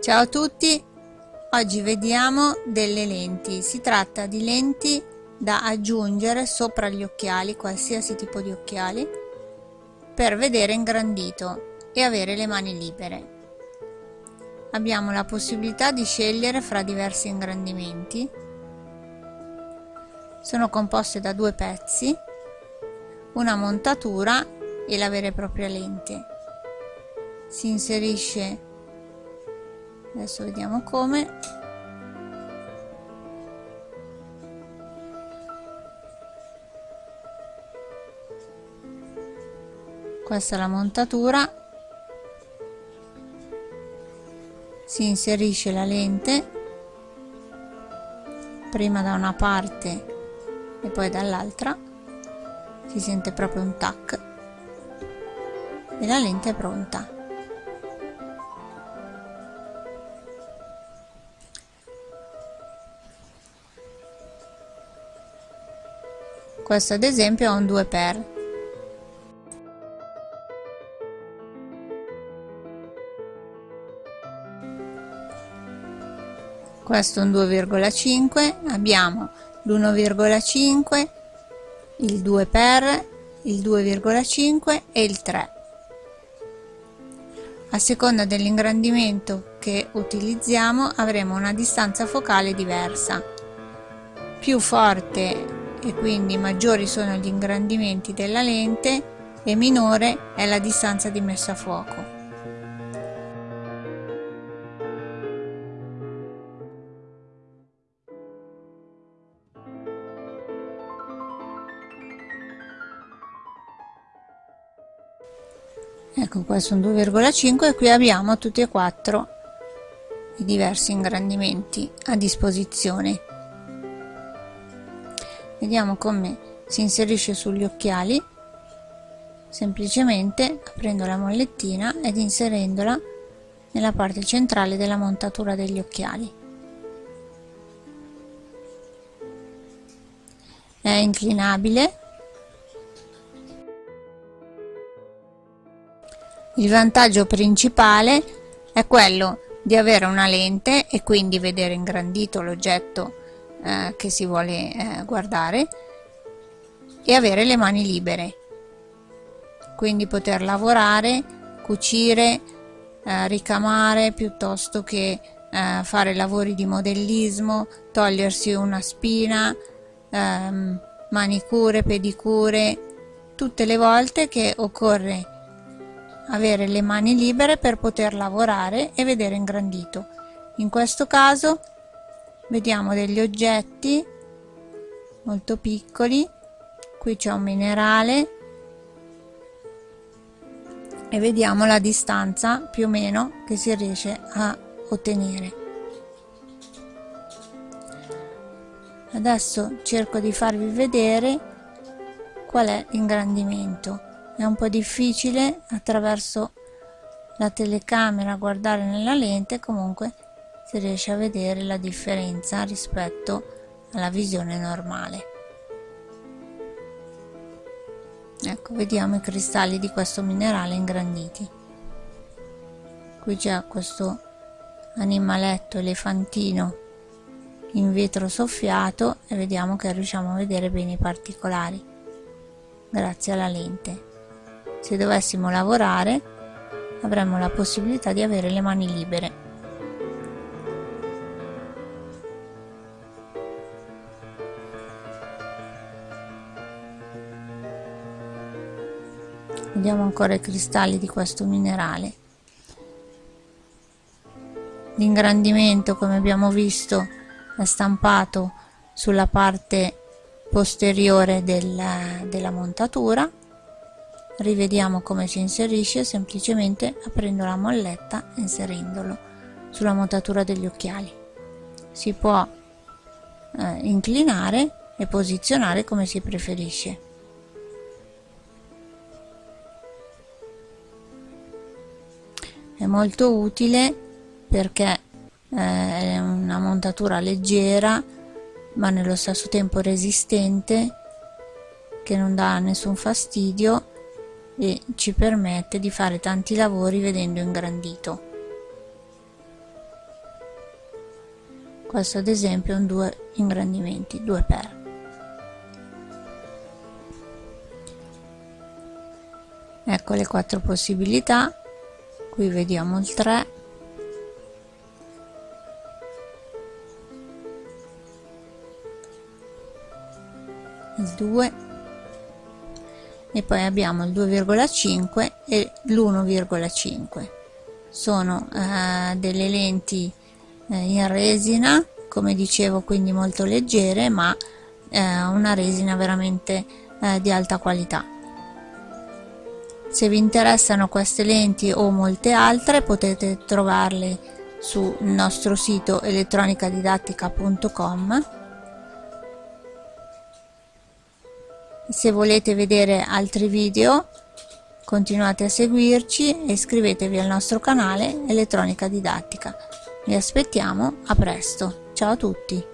Ciao a tutti, oggi vediamo delle lenti. Si tratta di lenti da aggiungere sopra gli occhiali, qualsiasi tipo di occhiali, per vedere ingrandito e avere le mani libere. Abbiamo la possibilità di scegliere fra diversi ingrandimenti. Sono composte da due pezzi, una montatura e la vera e propria lente. Si inserisce adesso vediamo come. Questa è la montatura. Si inserisce la lente prima da una parte e poi dall'altra. Si sente proprio un tac. E la lente è pronta questo ad esempio è un 2 per. Questo è un 2,5 abbiamo l'1,5 il 2 per il 2,5 e il 3 a seconda dell'ingrandimento che utilizziamo avremo una distanza focale diversa. Più forte e quindi maggiori sono gli ingrandimenti della lente e minore è la distanza di messa a fuoco. Ecco è un 2,5 e qui abbiamo tutti e quattro i diversi ingrandimenti a disposizione vediamo come si inserisce sugli occhiali. Semplicemente aprendo la mollettina ed inserendola nella parte centrale della montatura degli occhiali. È inclinabile. Il vantaggio principale è quello di avere una lente e quindi vedere ingrandito l'oggetto eh, che si vuole eh, guardare e avere le mani libere. Quindi poter lavorare cucire eh, ricamare piuttosto che eh, fare lavori di modellismo togliersi una spina ehm, manicure pedicure tutte le volte che occorre avere le mani libere per poter lavorare e vedere ingrandito. In questo caso vediamo degli oggetti molto piccoli. Qui c'è un minerale. E vediamo la distanza più o meno che si riesce a ottenere. Adesso cerco di farvi vedere qual è l'ingrandimento. È un po' difficile attraverso la telecamera guardare nella lente comunque si riesce a vedere la differenza rispetto alla visione normale. Ecco vediamo i cristalli di questo minerale ingranditi. Qui c'è questo animaletto elefantino in vetro soffiato e vediamo che riusciamo a vedere bene i particolari grazie alla lente. Se dovessimo lavorare avremmo la possibilità di avere le mani libere vediamo ancora i cristalli di questo minerale. L'ingrandimento come abbiamo visto è stampato sulla parte posteriore della, della montatura. Rivediamo come si inserisce semplicemente aprendo la molletta e inserendolo sulla montatura degli occhiali. Si può eh, inclinare e posizionare come si preferisce è molto utile perché eh, è una montatura leggera ma nello stesso tempo resistente che non dà nessun fastidio e ci permette di fare tanti lavori vedendo ingrandito. Questo ad esempio un due ingrandimenti 2 per. Ecco le quattro possibilità qui vediamo il 3 il 2 e poi abbiamo il 2,5 e l'1,5 sono eh, delle lenti eh, in resina come dicevo quindi molto leggere ma eh, una resina veramente eh, di alta qualità se vi interessano queste lenti o molte altre potete trovarle sul nostro sito elettronicadidattica.com se volete vedere altri video continuate a seguirci e iscrivetevi al nostro canale elettronica didattica. Vi aspettiamo a presto. Ciao a tutti